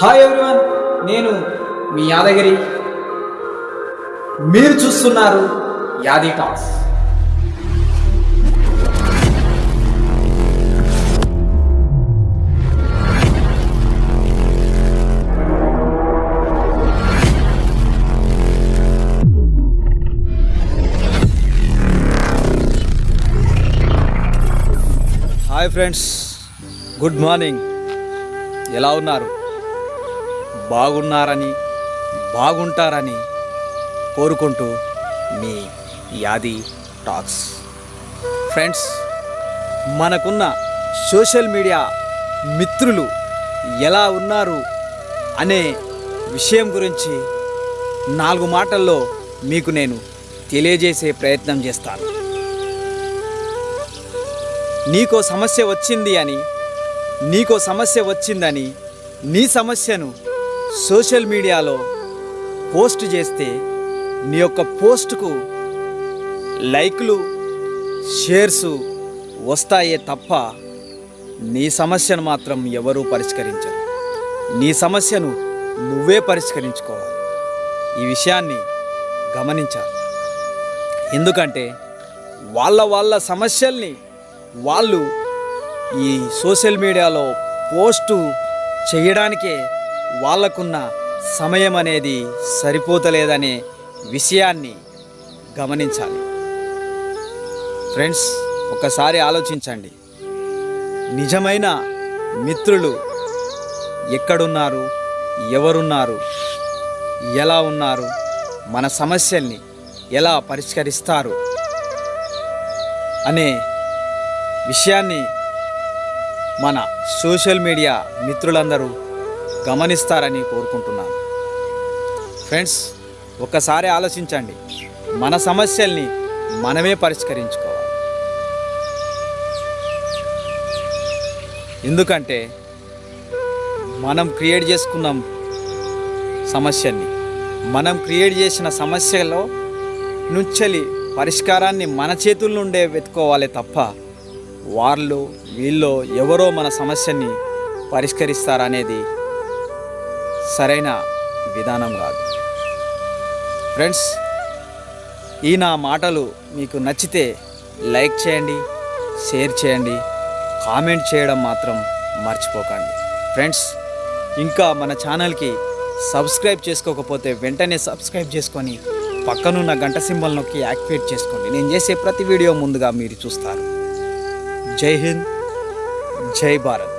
Hi everyone నేను మీ యాదగిరి. మీరు చూస్తున్నారు Yadi talks. Hi friends good morning ఎలా ఉన్నారు? బాగున్నారని బాగుంటారని కోరుకుంటూ మీ యాది టాక్స్. ఫ్రెండ్స్ మనకున్న సోషల్ మీడియా మిత్రులు ఎలా ఉన్నారు అనే విషయం గురించి నాలుగు మాటల్లో మీకు నేను తెలియజేసే ప్రయత్నం చేస్తాను. నీకో సమస్య వచ్చింది అని నీకో సమస్య వచ్చిందని నీ సమస్యను సోషల్ మీడియాలో పోస్ట్ చేస్తే నీ యొక్క పోస్టుకు లైక్లు షేర్స్ వస్తాయే తప్ప నీ సమస్యను మాత్రం ఎవరూ పరిష్కరించరు. నీ సమస్యను నువ్వే పరిష్కరించుకోవాలి. ఈ విషయాన్ని గమనించాలి. ఎందుకంటే వాళ్ళ వాళ్ళ సమస్యల్ని వాళ్ళు ఈ సోషల్ మీడియాలో పోస్టు చేయడానికే వాళ్ళకున్న సమయం అనేది సరిపోతలేదనే విషయాన్ని గమనించాలి. ఫ్రెండ్స్ ఒకసారి ఆలోచించండి. నిజమైన మిత్రులు ఎక్కడున్నారు? ఎవరున్నారు? ఎలా ఉన్నారు? మన సమస్యల్ని ఎలా పరిష్కరిస్తారు? అనే విషయాన్ని మన సోషల్ మీడియా మిత్రులందరూ గమనిస్తారని కోరుకుంటున్నాను. ఫ్రెండ్స్ ఒక్కసారి ఆలోచించండి. మన సమస్యల్ని మనమే పరిష్కరించుకోవాలి. ఎందుకంటే మనం క్రియేట్ చేసుకున్నాం సమస్యని మనం క్రియేట్ చేసిన సమస్యలో నుంచెలి పరిష్కారాన్ని మన చేతుల నుండే వెతుకోవాలి తప్ప వాళ్ళు వీళ్ళు ఎవరో మన సమస్యని పరిష్కరిస్తారనేది సరైన విధానం కాదు. ఫ్రెండ్స్ ఈ నా మాటలు మీకు నచ్చితే లైక్ చేయండి షేర్ చేయండి కామెంట్ చేయడం మాత్రం మర్చిపోకండి. ఫ్రెండ్స్ ఇంకా మన ఛానల్కి సబ్స్క్రైబ్ చేసుకోకపోతే వెంటనే సబ్స్క్రైబ్ చేసుకొని పక్కనున్న గంట సింబల్ నొక్కి యాక్టివేట్ చేసుకోండి. నేను చేసే ప్రతి వీడియో ముందుగా మీరు చూస్తారు. జై హింద్ జై భారత్.